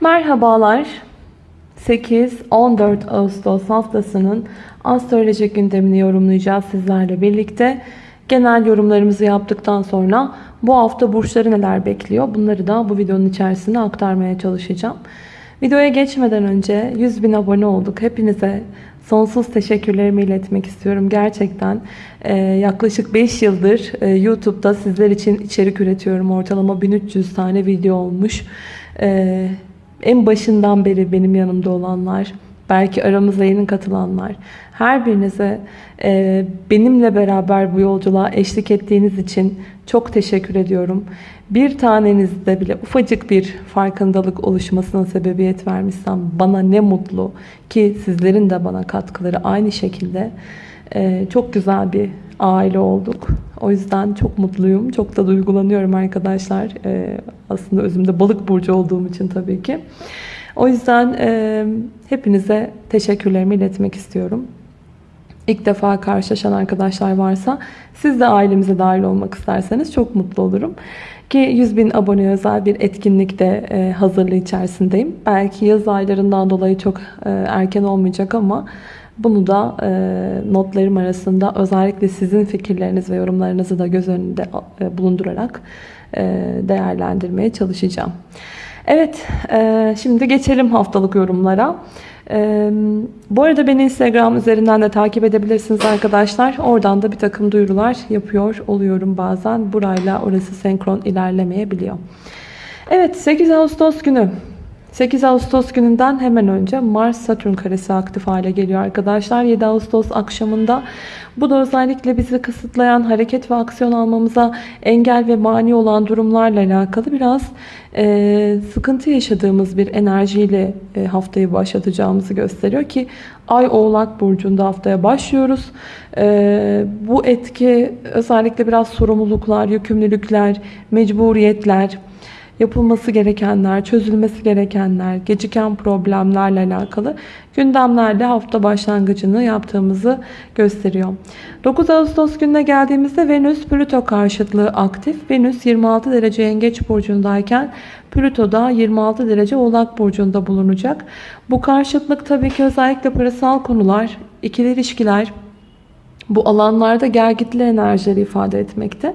Merhabalar. 8-14 Ağustos haftasının astrolojik gündemini yorumlayacağız sizlerle birlikte. Genel yorumlarımızı yaptıktan sonra bu hafta burçları neler bekliyor bunları da bu videonun içerisinde aktarmaya çalışacağım. Videoya geçmeden önce 100 bin abone olduk. Hepinize sonsuz teşekkürlerimi iletmek istiyorum. Gerçekten e, yaklaşık 5 yıldır e, YouTube'da sizler için içerik üretiyorum. Ortalama 1300 tane video olmuş. E, en başından beri benim yanımda olanlar, belki aramıza yeni katılanlar, her birinize e, benimle beraber bu yolculuğa eşlik ettiğiniz için çok teşekkür ediyorum. Bir tanenizde bile ufacık bir farkındalık oluşmasına sebebiyet vermişsem bana ne mutlu ki sizlerin de bana katkıları aynı şekilde e, çok güzel bir aile olduk. O yüzden çok mutluyum. Çok da duygulanıyorum arkadaşlar. E, aslında özümde balık burcu olduğum için tabii ki. O yüzden e, hepinize teşekkürlerimi iletmek istiyorum. İlk defa karşılaşan arkadaşlar varsa siz de ailemize dahil olmak isterseniz çok mutlu olurum. Ki 100 bin abone özel bir etkinlikte e, hazırlığı içerisindeyim. Belki yaz aylarından dolayı çok e, erken olmayacak ama bunu da e, notlarım arasında özellikle sizin fikirleriniz ve yorumlarınızı da göz önünde e, bulundurarak değerlendirmeye çalışacağım. Evet, şimdi geçelim haftalık yorumlara. E, bu arada beni Instagram üzerinden de takip edebilirsiniz arkadaşlar. Oradan da bir takım duyurular yapıyor oluyorum bazen. Burayla orası senkron ilerlemeyebiliyor. Evet, 8 Ağustos günü 8 Ağustos gününden hemen önce Mars-Satürn karesi aktif hale geliyor arkadaşlar. 7 Ağustos akşamında bu da özellikle bizi kısıtlayan hareket ve aksiyon almamıza engel ve mani olan durumlarla alakalı biraz e, sıkıntı yaşadığımız bir enerjiyle e, haftayı başlatacağımızı gösteriyor ki Ay Oğlak Burcu'nda haftaya başlıyoruz. E, bu etki özellikle biraz sorumluluklar, yükümlülükler, mecburiyetler, yapılması gerekenler, çözülmesi gerekenler, geciken problemlerle alakalı gündemlerle hafta başlangıcını yaptığımızı gösteriyor. 9 Ağustos gününe geldiğimizde Venüs Plüto karşıtlığı aktif. Venüs 26 derece Yengeç burcundayken Plüto da 26 derece Oğlak burcunda bulunacak. Bu karşıtlık tabii ki özellikle parasal konular, ikili ilişkiler bu alanlarda gergitli enerjileri ifade etmekte.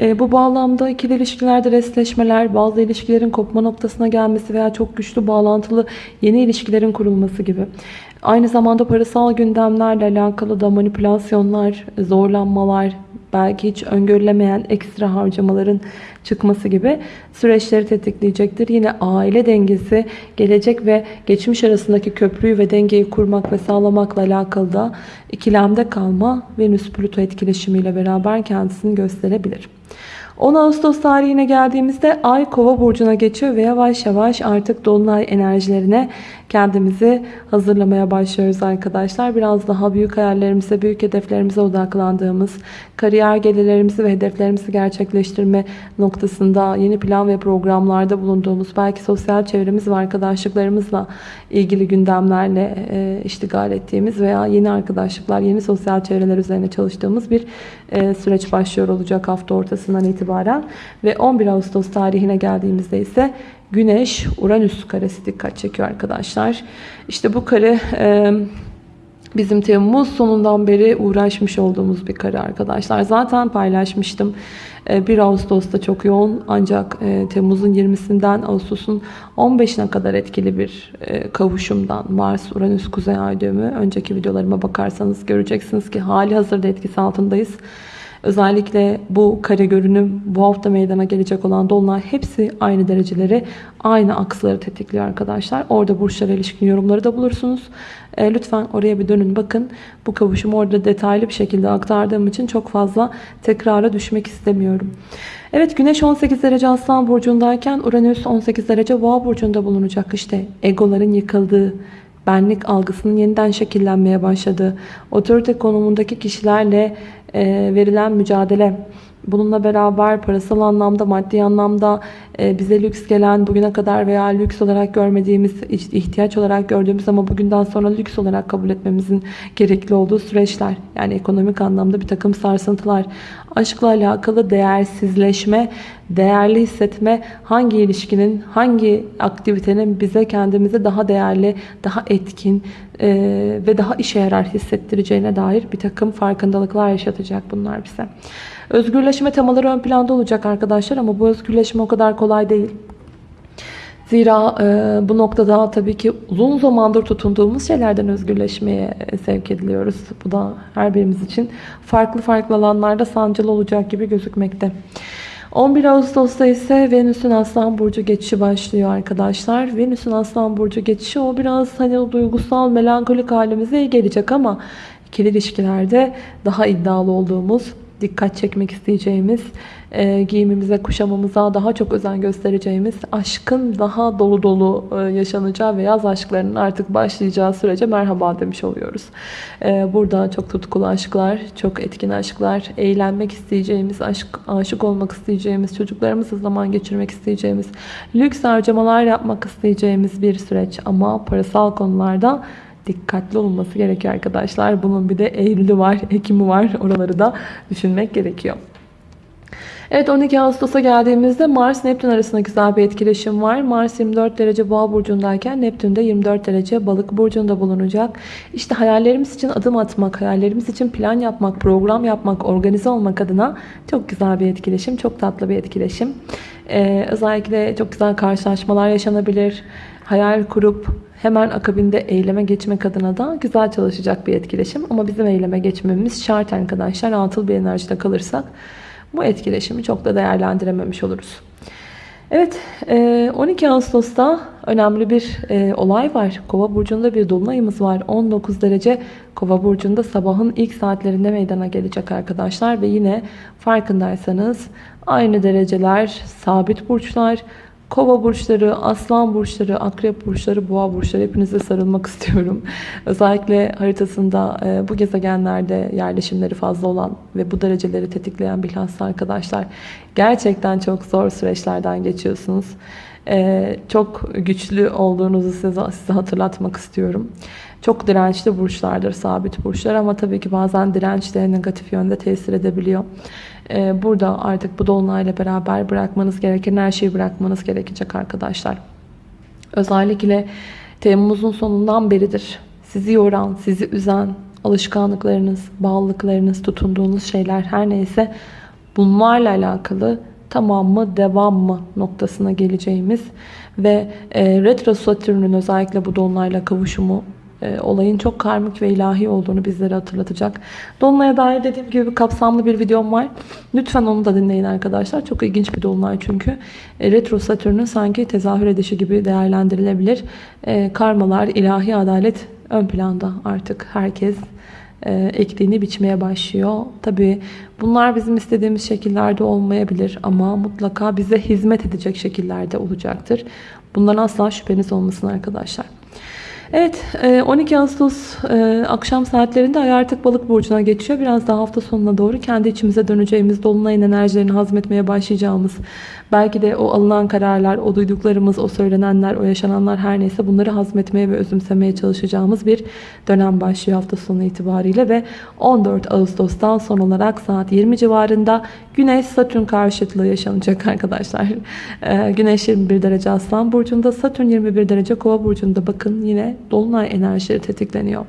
E, bu bağlamda ikili ilişkilerde restleşmeler, bazı ilişkilerin kopma noktasına gelmesi veya çok güçlü bağlantılı yeni ilişkilerin kurulması gibi. Aynı zamanda parasal gündemlerle alakalı da manipülasyonlar, zorlanmalar, belki hiç öngörülemeyen ekstra harcamaların çıkması gibi süreçleri tetikleyecektir. Yine aile dengesi, gelecek ve geçmiş arasındaki köprüyü ve dengeyi kurmak ve sağlamakla alakalı da ikilemde kalma Venüs-Plüto etkileşimiyle beraber kendisini gösterebilir. 10 Ağustos tarihine geldiğimizde Ay Kova burcuna geçiyor ve yavaş yavaş artık dolunay enerjilerine kendimizi hazırlamaya başlıyoruz arkadaşlar. Biraz daha büyük hayallerimize, büyük hedeflerimize odaklandığımız, kariyer gelirlerimizi ve hedeflerimizi gerçekleştirme noktasında yeni plan ve programlarda bulunduğumuz, belki sosyal çevremiz ve arkadaşlıklarımızla ilgili gündemlerle e, iştigal ettiğimiz veya yeni arkadaşlıklar, yeni sosyal çevreler üzerine çalıştığımız bir e, süreç başlıyor olacak hafta ortasından itibaren. Ve 11 Ağustos tarihine geldiğimizde ise Güneş Uranüs karesi dikkat çekiyor arkadaşlar. İşte bu kare e, bizim Temmuz sonundan beri uğraşmış olduğumuz bir kare arkadaşlar. Zaten paylaşmıştım. 1 Ağustos'ta çok yoğun ancak Temmuz'un 20'sinden Ağustos'un 15'ine kadar etkili bir kavuşumdan Mars Uranüs Kuzey Ay. Önceki videolarıma bakarsanız göreceksiniz ki hali hazırda etkisi altındayız. Özellikle bu kare görünüm, bu hafta meydana gelecek olan dolunay hepsi aynı dereceleri, aynı aksları tetikliyor arkadaşlar. Orada burçlara ilişkin yorumları da bulursunuz. E, lütfen oraya bir dönün bakın. Bu kavuşumu orada detaylı bir şekilde aktardığım için çok fazla tekrara düşmek istemiyorum. Evet Güneş 18 derece Aslan Burcu'ndayken Uranüs 18 derece Boğa Burcu'nda bulunacak. İşte egoların yıkıldığı, benlik algısının yeniden şekillenmeye başladığı, otorite konumundaki kişilerle verilen mücadele, bununla beraber parasal anlamda, maddi anlamda e, bize lüks gelen bugüne kadar veya lüks olarak görmediğimiz ihtiyaç olarak gördüğümüz ama bugünden sonra lüks olarak kabul etmemizin gerekli olduğu süreçler yani ekonomik anlamda bir takım sarsıntılar aşkla alakalı değersizleşme değerli hissetme hangi ilişkinin hangi aktivitenin bize kendimizi daha değerli daha etkin e, ve daha işe yarar hissettireceğine dair bir takım farkındalıklar yaşatacak bunlar bize. Özgürleşme temaları ön planda olacak arkadaşlar ama bu özgürleşme o kadar kolay değil. Zira e, bu noktada tabii ki uzun zamandır tutunduğumuz şeylerden özgürleşmeye sevk ediliyoruz. Bu da her birimiz için farklı farklı alanlarda sancılı olacak gibi gözükmekte. 11 Ağustos'ta ise Venüs'ün Aslan Burcu geçişi başlıyor arkadaşlar. Venüs'ün Aslan Burcu geçişi o biraz hani o duygusal melankolik halimize gelecek ama ikili ilişkilerde daha iddialı olduğumuz dikkat çekmek isteyeceğimiz, e, giyimimize, kuşamamıza daha çok özen göstereceğimiz, aşkın daha dolu dolu e, yaşanacağı ve yaz aşklarının artık başlayacağı sürece merhaba demiş oluyoruz. E, burada çok tutkulu aşklar, çok etkin aşklar, eğlenmek isteyeceğimiz, aşk, aşık olmak isteyeceğimiz, çocuklarımızla zaman geçirmek isteyeceğimiz, lüks harcamalar yapmak isteyeceğimiz bir süreç ama parasal konularda dikkatli olunması gerekiyor arkadaşlar. Bunun bir de Eylül'ü var, Ekim'i var. Oraları da düşünmek gerekiyor. Evet 12 Ağustos'a geldiğimizde Mars Neptün arasında güzel bir etkileşim var. Mars 24 derece boğa burcundayken Neptün de 24 derece balık burcunda bulunacak. İşte hayallerimiz için adım atmak, hayallerimiz için plan yapmak, program yapmak, organize olmak adına çok güzel bir etkileşim. Çok tatlı bir etkileşim. Ee, özellikle çok güzel karşılaşmalar yaşanabilir. Hayal kurup hemen akabinde eyleme geçmek adına da güzel çalışacak bir etkileşim. Ama bizim eyleme geçmemiz şart arkadaşlar. Atıl bir enerjide kalırsak bu etkileşimi çok da değerlendirememiş oluruz. Evet 12 e, Ağustos'ta önemli bir e, olay var. Kova burcunda bir dolunayımız var. 19 derece Kova burcunda sabahın ilk saatlerinde meydana gelecek arkadaşlar. Ve yine farkındaysanız aynı dereceler, sabit burçlar, Kova burçları, aslan burçları, akrep burçları, boğa burçları hepinize sarılmak istiyorum. Özellikle haritasında e, bu gezegenlerde yerleşimleri fazla olan ve bu dereceleri tetikleyen bilhassa arkadaşlar gerçekten çok zor süreçlerden geçiyorsunuz. E, çok güçlü olduğunuzu size, size hatırlatmak istiyorum. Çok dirençli burçlardır sabit burçlar ama tabii ki bazen direnç de negatif yönde tesir edebiliyor. Ee, burada artık bu dolunayla beraber bırakmanız gereken her şeyi bırakmanız gerekecek arkadaşlar. Özellikle Temmuz'un sonundan beridir sizi yoran, sizi üzen alışkanlıklarınız, bağlılıklarınız, tutunduğunuz şeyler her neyse bunlarla alakalı tamam mı, devam mı noktasına geleceğimiz ve e, retro satürnün özellikle bu dolunayla kavuşumu e, olayın çok karmik ve ilahi olduğunu bizlere hatırlatacak. Dolunay'a dair dediğim gibi kapsamlı bir videom var. Lütfen onu da dinleyin arkadaşlar. Çok ilginç bir dolunay çünkü. E, retro Satürn'ün sanki tezahür edişi gibi değerlendirilebilir. E, karmalar, ilahi adalet ön planda artık herkes e, biçmeye başlıyor. Tabi bunlar bizim istediğimiz şekillerde olmayabilir ama mutlaka bize hizmet edecek şekillerde olacaktır. Bundan asla şüpheniz olmasın arkadaşlar. Evet 12 e, Ağustos e, akşam saatlerinde ay artık balık burcuna geçiyor. Biraz daha hafta sonuna doğru kendi içimize döneceğimiz, dolunayın enerjilerini hazmetmeye başlayacağımız Belki de o alınan kararlar, o duyduklarımız, o söylenenler, o yaşananlar her neyse bunları hazmetmeye ve özümsemeye çalışacağımız bir dönem başlıyor hafta sonu itibariyle ve 14 Ağustos'tan son olarak saat 20 civarında Güneş Satürn karşıtlığı yaşanacak arkadaşlar. Ee, Güneş 21 derece Aslan burcunda, Satürn 21 derece Kova burcunda. Bakın yine dolunay enerjileri tetikleniyor.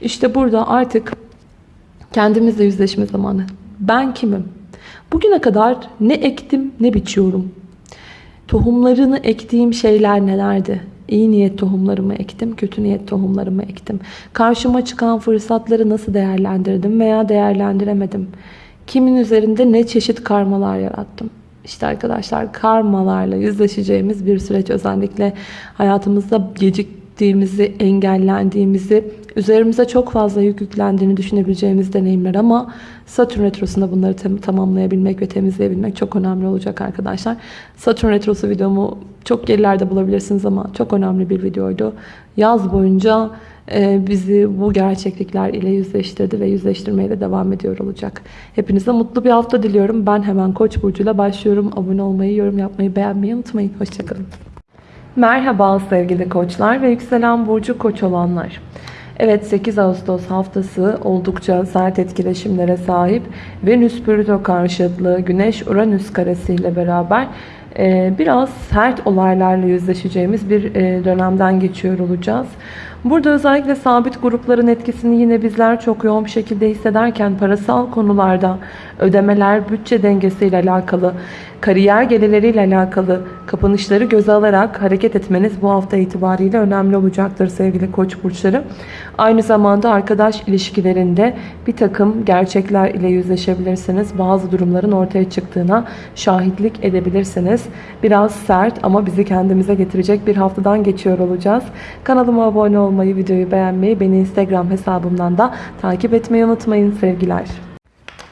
İşte burada artık kendimizle yüzleşme zamanı. Ben kimim? Bugüne kadar ne ektim ne biçiyorum. Tohumlarını ektiğim şeyler nelerdi? İyi niyet tohumlarımı ektim, kötü niyet tohumlarımı ektim. Karşıma çıkan fırsatları nasıl değerlendirdim veya değerlendiremedim? Kimin üzerinde ne çeşit karmalar yarattım? İşte arkadaşlar karmalarla yüzleşeceğimiz bir süreç özellikle hayatımızda gecik geciktiğimizi, engellendiğimizi, üzerimize çok fazla yük yüklendiğini düşünebileceğimiz deneyimler ama Satürn Retrosu'nda bunları tam- tamamlayabilmek ve temizleyebilmek çok önemli olacak arkadaşlar. Satürn Retrosu videomu çok gerilerde bulabilirsiniz ama çok önemli bir videoydu. Yaz boyunca e, bizi bu gerçeklikler ile yüzleştirdi ve yüzleştirmeye de devam ediyor olacak. Hepinize mutlu bir hafta diliyorum. Ben hemen Koç burcuyla başlıyorum. Abone olmayı, yorum yapmayı, beğenmeyi unutmayın. Hoşçakalın. Merhaba sevgili koçlar ve yükselen burcu koç olanlar. Evet 8 Ağustos haftası oldukça sert etkileşimlere sahip Venüs Plüto karşıtlığı Güneş Uranüs karesi ile beraber biraz sert olaylarla yüzleşeceğimiz bir dönemden geçiyor olacağız. Burada özellikle sabit grupların etkisini yine bizler çok yoğun bir şekilde hissederken parasal konularda ödemeler, bütçe dengesiyle alakalı, kariyer gelirleriyle alakalı kapanışları göze alarak hareket etmeniz bu hafta itibariyle önemli olacaktır sevgili koç burçları. Aynı zamanda arkadaş ilişkilerinde bir takım gerçekler ile yüzleşebilirsiniz. Bazı durumların ortaya çıktığına şahitlik edebilirsiniz. Biraz sert ama bizi kendimize getirecek bir haftadan geçiyor olacağız. Kanalıma abone olmayı, videoyu beğenmeyi, beni Instagram hesabımdan da takip etmeyi unutmayın sevgiler.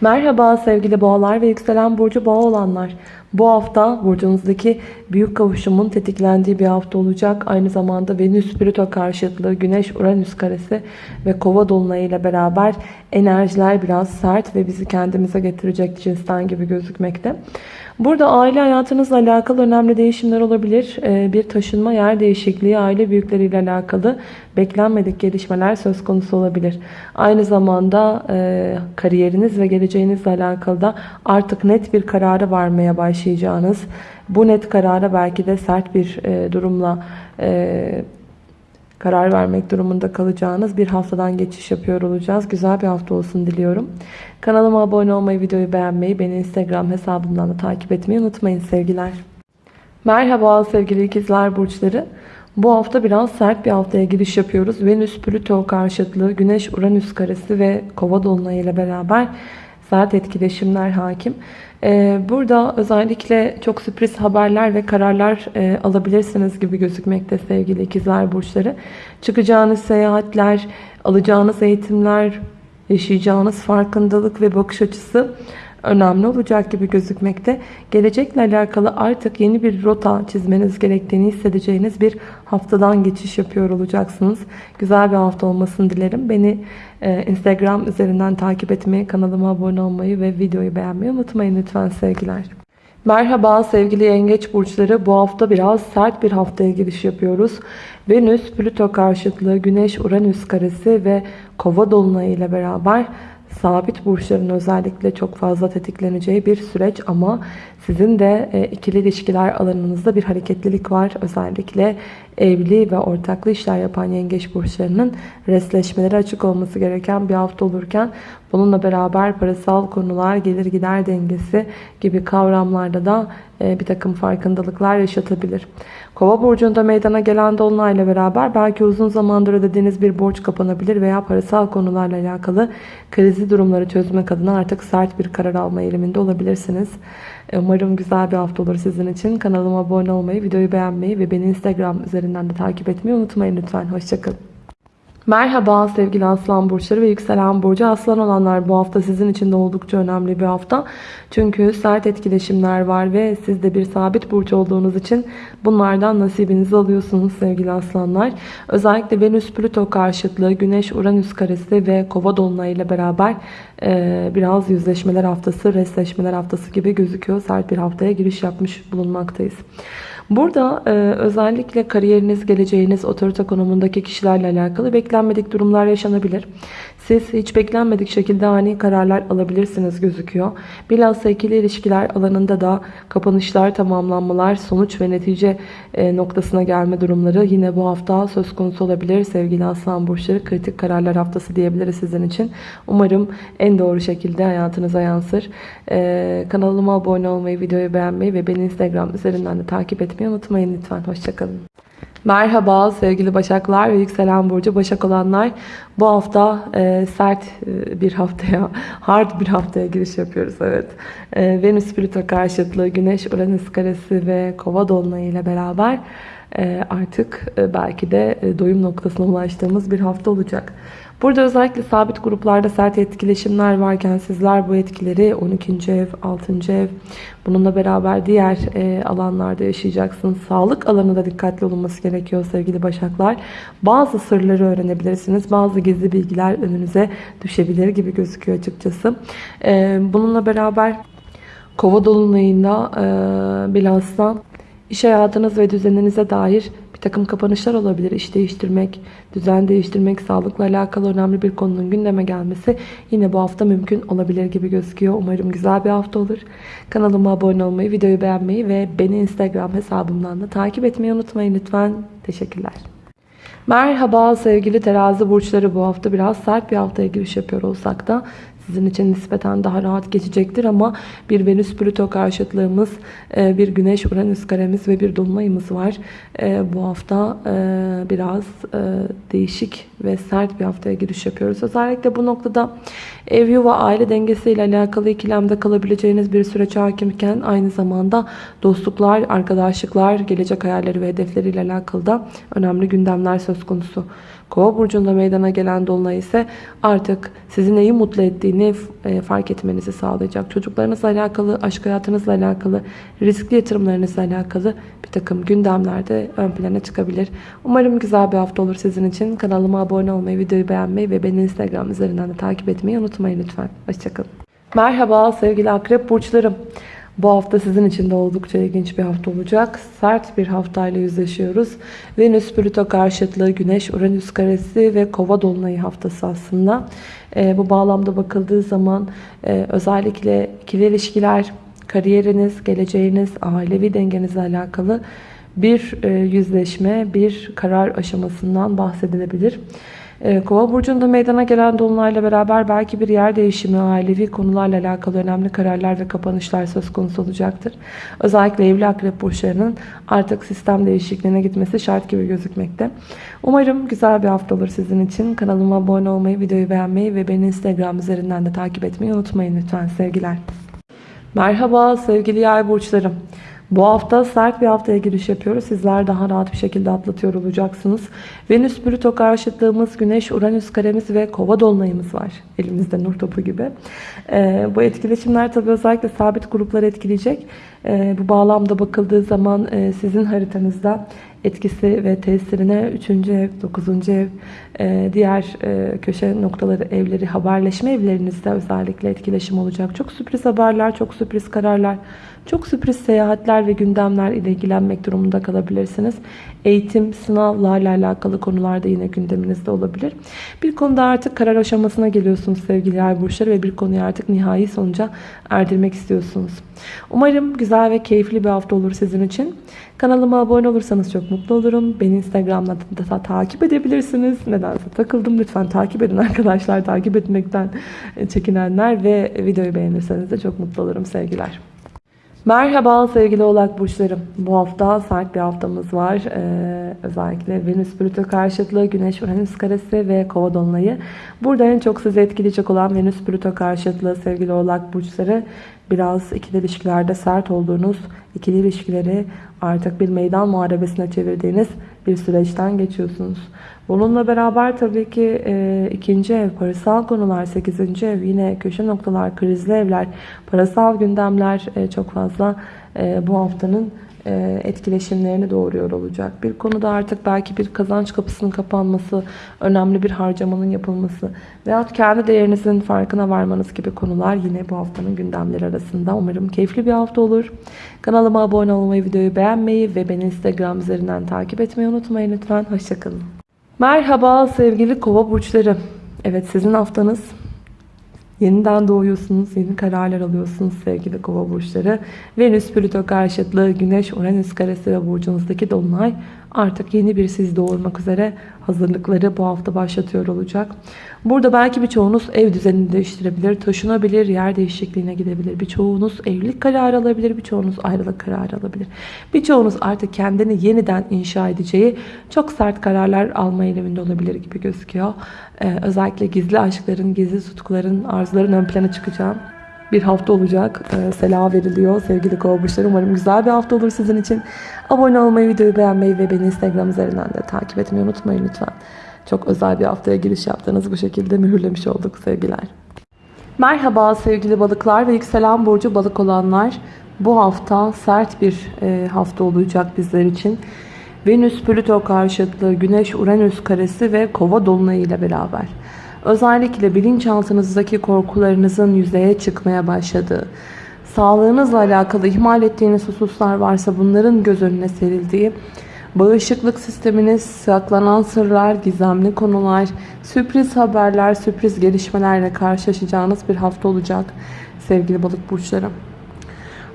Merhaba sevgili boğalar ve yükselen burcu boğa olanlar. Bu hafta burcunuzdaki büyük kavuşumun tetiklendiği bir hafta olacak. Aynı zamanda Venüs Plüto karşıtlığı, Güneş Uranüs karesi ve Kova dolunayı ile beraber enerjiler biraz sert ve bizi kendimize getirecek cinsten gibi gözükmekte. Burada aile hayatınızla alakalı önemli değişimler olabilir. Ee, Bir taşınma, yer değişikliği, aile büyükleriyle alakalı beklenmedik gelişmeler söz konusu olabilir. Aynı zamanda e, kariyeriniz ve geleceğinizle alakalı da artık net bir karara varmaya başlayacağınız, bu net karara belki de sert bir e, durumla e, karar vermek durumunda kalacağınız bir haftadan geçiş yapıyor olacağız. Güzel bir hafta olsun diliyorum. Kanalıma abone olmayı, videoyu beğenmeyi, beni Instagram hesabımdan da takip etmeyi unutmayın sevgiler. Merhaba sevgili ikizler burçları. Bu hafta biraz sert bir haftaya giriş yapıyoruz. Venüs Plüto karşıtlığı, Güneş Uranüs karesi ve Kova dolunayı ile beraber sert etkileşimler hakim. Ee, Burada özellikle çok sürpriz haberler ve kararlar e, alabilirsiniz gibi gözükmekte sevgili ikizler burçları. Çıkacağınız seyahatler, alacağınız eğitimler, yaşayacağınız farkındalık ve bakış açısı önemli olacak gibi gözükmekte. Gelecekle alakalı artık yeni bir rota çizmeniz gerektiğini hissedeceğiniz bir haftadan geçiş yapıyor olacaksınız. Güzel bir hafta olmasını dilerim. Beni e, Instagram üzerinden takip etmeyi, kanalıma abone olmayı ve videoyu beğenmeyi unutmayın lütfen sevgiler. Merhaba sevgili yengeç burçları. Bu hafta biraz sert bir haftaya giriş yapıyoruz. Venüs, Plüto karşıtlığı, Güneş, Uranüs karesi ve Kova dolunayı ile beraber sabit burçların özellikle çok fazla tetikleneceği bir süreç ama sizin de e, ikili ilişkiler alanınızda bir hareketlilik var. Özellikle evli ve ortaklı işler yapan yengeç burçlarının resleşmeleri açık olması gereken bir hafta olurken bununla beraber parasal konular, gelir gider dengesi gibi kavramlarda da bir takım farkındalıklar yaşatabilir. Kova burcunda meydana gelen dolunayla beraber belki uzun zamandır ödediğiniz bir borç kapanabilir veya parasal konularla alakalı krizi durumları çözmek adına artık sert bir karar alma eğiliminde olabilirsiniz. E, Umarım güzel bir hafta olur sizin için. Kanalıma abone olmayı, videoyu beğenmeyi ve beni Instagram üzerinden de takip etmeyi unutmayın lütfen. Hoşçakalın. Merhaba sevgili aslan burçları ve yükselen burcu aslan olanlar bu hafta sizin için de oldukça önemli bir hafta. Çünkü sert etkileşimler var ve siz de bir sabit burç olduğunuz için bunlardan nasibinizi alıyorsunuz sevgili aslanlar. Özellikle Venüs Plüto karşıtlığı, Güneş Uranüs karesi ve Kova dolunayı ile beraber e, biraz yüzleşmeler haftası, resleşmeler haftası gibi gözüküyor. Sert bir haftaya giriş yapmış bulunmaktayız. Burada e, özellikle kariyeriniz, geleceğiniz, otorite konumundaki kişilerle alakalı beklenmedik durumlar yaşanabilir. Siz hiç beklenmedik şekilde ani kararlar alabilirsiniz gözüküyor. Bilhassa ikili ilişkiler alanında da kapanışlar, tamamlanmalar, sonuç ve netice e, noktasına gelme durumları yine bu hafta söz konusu olabilir. Sevgili Aslan Burçları kritik kararlar haftası diyebiliriz sizin için. Umarım en doğru şekilde hayatınıza yansır. E, kanalıma abone olmayı, videoyu beğenmeyi ve beni Instagram üzerinden de takip etmeyi unutmayın lütfen. Hoşçakalın. Merhaba sevgili Başaklar ve yükselen burcu Başak olanlar. Bu hafta e, sert e, bir haftaya, hard bir haftaya giriş yapıyoruz. Evet. E, Venüs Plüto karşıtlığı, Güneş Uranüs karesi ve Kova dolunayı ile beraber e, artık e, belki de e, doyum noktasına ulaştığımız bir hafta olacak. Burada özellikle sabit gruplarda sert etkileşimler varken sizler bu etkileri 12. ev, 6. ev bununla beraber diğer e, alanlarda yaşayacaksınız. Sağlık alanında dikkatli olunması gerekiyor sevgili başaklar. Bazı sırları öğrenebilirsiniz. Bazı gizli bilgiler önünüze düşebilir gibi gözüküyor açıkçası. E, bununla beraber kova dolunayında e, bilhassa iş hayatınız ve düzeninize dair bir takım kapanışlar olabilir. İş değiştirmek, düzen değiştirmek, sağlıkla alakalı önemli bir konunun gündeme gelmesi yine bu hafta mümkün olabilir gibi gözüküyor. Umarım güzel bir hafta olur. Kanalıma abone olmayı, videoyu beğenmeyi ve beni Instagram hesabımdan da takip etmeyi unutmayın lütfen. Teşekkürler. Merhaba sevgili terazi burçları bu hafta biraz sert bir haftaya giriş yapıyor olsak da sizin için nispeten daha rahat geçecektir ama bir Venüs Plüto karşıtlığımız, e, bir Güneş Uranüs karemiz ve bir dolunayımız var. E, bu hafta e, biraz değişik ve sert bir haftaya giriş yapıyoruz. Özellikle bu noktada ev yuva aile dengesiyle alakalı ikilemde kalabileceğiniz bir süreç hakimken aynı zamanda dostluklar, arkadaşlıklar, gelecek hayalleri ve hedefleriyle alakalı da önemli gündemler söz konusu. Kova burcunda meydana gelen dolunay ise artık sizin neyi mutlu ettiğini e, fark etmenizi sağlayacak. Çocuklarınızla alakalı, aşk hayatınızla alakalı, riskli yatırımlarınızla alakalı bir takım gündemlerde ön plana çıkabilir. Umarım güzel bir hafta olur sizin için. Kanalıma abone olmayı, videoyu beğenmeyi ve beni Instagram üzerinden de takip etmeyi unutmayın lütfen. Hoşçakalın. Merhaba sevgili akrep burçlarım. Bu hafta sizin için de oldukça ilginç bir hafta olacak. Sert bir haftayla yüzleşiyoruz. Venüs Plüto karşıtlığı, Güneş Uranüs karesi ve Kova dolunayı haftası aslında. E, bu bağlamda bakıldığı zaman e, özellikle ikili ilişkiler, kariyeriniz, geleceğiniz, ailevi dengenizle alakalı bir e, yüzleşme, bir karar aşamasından bahsedilebilir. Ee, Kova burcunda meydana gelen dolunayla beraber belki bir yer değişimi, ailevi konularla alakalı önemli kararlar ve kapanışlar söz konusu olacaktır. Özellikle evli akrep burçlarının artık sistem değişikliğine gitmesi şart gibi gözükmekte. Umarım güzel bir hafta olur sizin için. Kanalıma abone olmayı, videoyu beğenmeyi ve beni Instagram üzerinden de takip etmeyi unutmayın lütfen sevgiler. Merhaba sevgili yay burçlarım. Bu hafta sert bir haftaya giriş yapıyoruz. Sizler daha rahat bir şekilde atlatıyor olacaksınız. Venüs Plüto karşıtlığımız, Güneş Uranüs karemiz ve Kova dolunayımız var. Elimizde nur topu gibi. Ee, bu etkileşimler tabii özellikle sabit grupları etkileyecek. Ee, bu bağlamda bakıldığı zaman e, sizin haritanızda etkisi ve tesirine 3. ev, 9. ev, e, diğer e, köşe noktaları evleri, haberleşme evlerinizde özellikle etkileşim olacak. Çok sürpriz haberler, çok sürpriz kararlar, çok sürpriz seyahatler ve gündemler ile ilgilenmek durumunda kalabilirsiniz. Eğitim, sınavlarla alakalı konularda yine gündeminizde olabilir. Bir konuda artık karar aşamasına geliyorsunuz sevgili yay burçları ve bir konuyu artık nihai sonuca erdirmek istiyorsunuz. Umarım güzel ve keyifli bir hafta olur sizin için. Kanalıma abone olursanız çok mutlu olurum. Beni Instagram'da da takip edebilirsiniz. Nedense takıldım. Lütfen takip edin arkadaşlar. Takip etmekten çekinenler ve videoyu beğenirseniz de çok mutlu olurum sevgiler. Merhaba sevgili oğlak burçlarım. Bu hafta sert bir haftamız var. Ee, özellikle Venüs Plüto karşıtlığı, Güneş Uranüs karesi ve Kova dolunayı. Burada en çok sizi etkileyecek olan Venüs Plüto karşıtlığı sevgili oğlak burçları biraz ikili ilişkilerde sert olduğunuz, ikili ilişkileri artık bir meydan muharebesine çevirdiğiniz bir süreçten geçiyorsunuz. Bununla beraber tabii ki e, ikinci ev, parasal konular, sekizinci ev, yine köşe noktalar, krizli evler, parasal gündemler e, çok fazla e, bu haftanın e, etkileşimlerini doğuruyor olacak. Bir konuda artık belki bir kazanç kapısının kapanması, önemli bir harcamanın yapılması veyahut kendi değerinizin farkına varmanız gibi konular yine bu haftanın gündemleri arasında. Umarım keyifli bir hafta olur. Kanalıma abone olmayı, videoyu beğenmeyi ve beni Instagram üzerinden takip etmeyi unutmayın lütfen. Hoşçakalın. Merhaba sevgili kova burçları. Evet sizin haftanız Yeniden doğuyorsunuz, yeni kararlar alıyorsunuz sevgili kova burçları. Venüs, Plüto karşıtlığı, Güneş, Uranüs karesi ve burcunuzdaki dolunay artık yeni bir siz doğurmak üzere hazırlıkları bu hafta başlatıyor olacak. Burada belki birçoğunuz ev düzenini değiştirebilir, taşınabilir, yer değişikliğine gidebilir. Birçoğunuz evlilik kararı alabilir, birçoğunuz ayrılık kararı alabilir. Birçoğunuz artık kendini yeniden inşa edeceği çok sert kararlar alma eğiliminde olabilir gibi gözüküyor. Ee, özellikle gizli aşkların, gizli tutkuların, arzuların ön plana çıkacağı bir hafta olacak. Ee, Sela veriliyor sevgili kova burçları. Umarım güzel bir hafta olur sizin için. Abone olmayı, videoyu beğenmeyi ve beni Instagram üzerinden de takip etmeyi unutmayın lütfen. Çok özel bir haftaya giriş yaptığınız bu şekilde mühürlemiş olduk sevgiler. Merhaba sevgili balıklar ve yükselen burcu balık olanlar. Bu hafta sert bir e, hafta olacak bizler için. Venüs Plüto karşıtlığı, Güneş Uranüs karesi ve Kova dolunayı ile beraber. Özellikle bilinçaltınızdaki korkularınızın yüzeye çıkmaya başladığı, sağlığınızla alakalı ihmal ettiğiniz hususlar varsa bunların göz önüne serildiği, bağışıklık sisteminiz, saklanan sırlar, gizemli konular, sürpriz haberler, sürpriz gelişmelerle karşılaşacağınız bir hafta olacak sevgili balık burçları.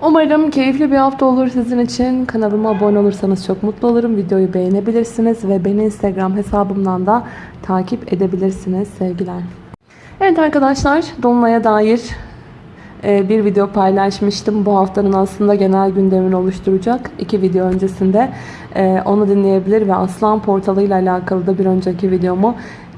Umarım keyifli bir hafta olur sizin için. Kanalıma abone olursanız çok mutlu olurum. Videoyu beğenebilirsiniz ve beni Instagram hesabımdan da takip edebilirsiniz sevgiler. Evet arkadaşlar Dolunay'a dair e, bir video paylaşmıştım. Bu haftanın aslında genel gündemini oluşturacak. iki video öncesinde e, onu dinleyebilir ve Aslan Portalı ile alakalı da bir önceki videomu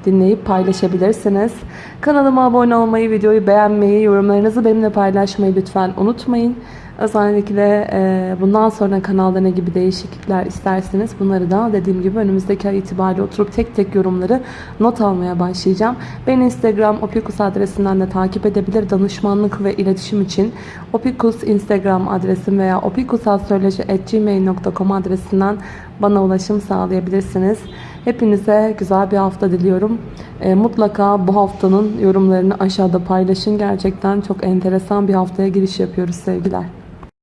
dinleyip paylaşabilirsiniz. Kanalıma abone olmayı, videoyu beğenmeyi, yorumlarınızı benimle paylaşmayı lütfen unutmayın. Özellikle e, bundan sonra kanalda ne gibi değişiklikler isterseniz bunları da dediğim gibi önümüzdeki ay itibariyle oturup tek tek yorumları not almaya başlayacağım. Beni Instagram opikus adresinden de takip edebilir. Danışmanlık ve iletişim için opikus Instagram adresim veya opikusastroloji.gmail.com adresinden bana ulaşım sağlayabilirsiniz. Hepinize güzel bir hafta diliyorum. E, mutlaka bu haftanın yorumlarını aşağıda paylaşın. Gerçekten çok enteresan bir haftaya giriş yapıyoruz sevgiler.